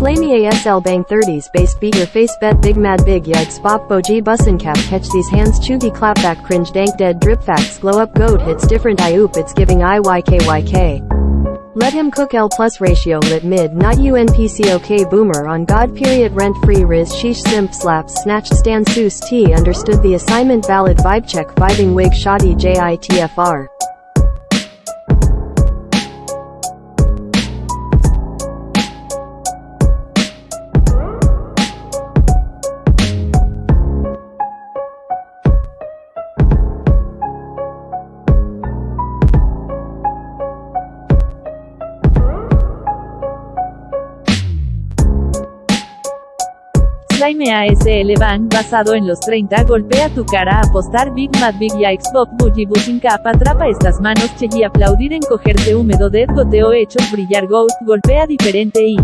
Slay me ASL bang 30s bass beat your face bet big mad big yikes bop boji bussin cap catch these hands chuggy clapback cringe dank dead drip facts glow up goat hits different I oop it's giving IYKYK. Let him cook L plus ratio lit mid not UNPCOK boomer on God period rent free riz sheesh simp slaps snatched stand soos T understood the assignment valid vibe check vibing wig shoddy JITFR. Slime ASL Bang basado en los 30 golpea tu cara apostar Big Mad Big Yikes Bob Boogie Buzzing Cap atrapa estas manos che y aplaudir encogerse húmedo dead goteo hechos brillar ghost golpea diferente y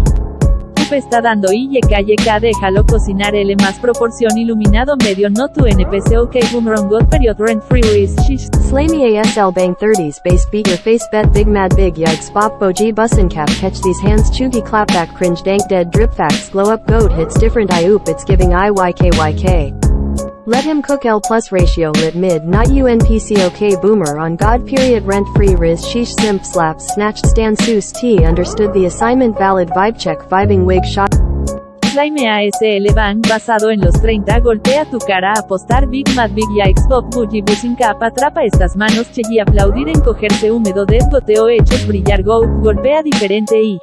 está dando y calle K déjalo cocinar L más proporción iluminado medio no tu NPC ok boomerang god period rent free riz shish Slay me ASL bang 30s bass beat your face bet big mad big yikes bop boji bussin cap catch these hands chuggy clapback cringe dank dead drip facts glow up goat hits different I oop it's giving IYKYK. Let him cook L plus ratio lit mid not UNPCOK boomer on God period rent free riz sheesh simp slaps snatched stand soos T understood the assignment valid vibe check vibing wig shot. Slime ASL Bang basado en los 30 golpea tu cara apostar Big Mad Big Yikes Bob Boogie Buzzing Cap atrapa estas manos che y aplaudir encogerse húmedo dead goteo hechos brillar goat golpea diferente y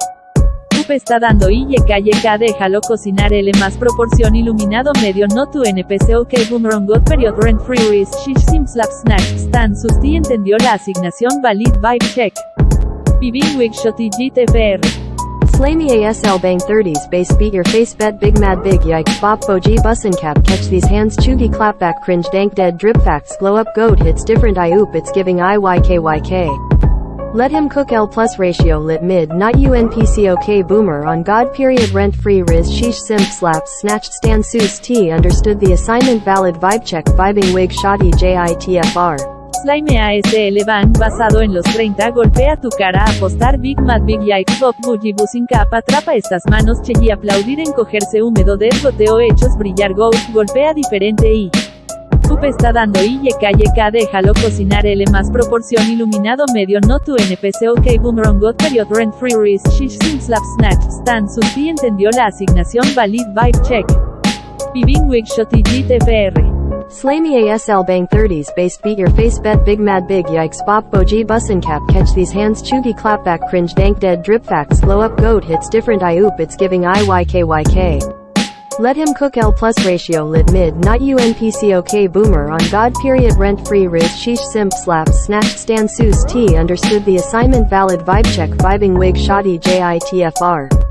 está dando y calle déjalo cocinar L más proporción iluminado medio no tu NPC ok boomerang god period rent free riz shish sim slap snatch stan susti entendió la asignación valid vibe check. Viving wig shotty GTFR. Slay me ASL bang 30s bass beat your face bet big mad big yikes bop boji bussin cap catch these hands chuggy clapback cringe dank dead drip facts glow up goat hits different I oop it's giving IYKYK. Let him cook L plus ratio lit mid not UNPCOK boomer on God period rent free riz sheesh simp slaps snatched stand soos T understood the assignment valid vibe check vibing wig shoddy JITFR. Slime ASL Bang basado en los 30 golpea tu cara apostar Big Mad Big Yikes Bob Boogie Buzzing Cap atrapa estas manos che y aplaudir encogerse húmedo del goteo hechos brillar ghost golpea diferente y está dando y calle K déjalo cocinar L más proporción iluminado medio no tu NPC ok god period rent free riz shish sim slap snatch stan susi entendió la asignación valid vibe check. Viving wig shotty GTFR. Slay me ASL bang 30s bass beat your face bet big mad big yikes bop boji bussin cap catch these hands chuggy clapback cringe dank dead drip facts glow up goat hits different I oop it's giving IYKYK. Let him cook L plus ratio lit mid not UNPCOK boomer on God period rent free riz sheesh simp slaps snatched stand soos T understood the assignment valid vibe check vibing wig shoddy JITFR.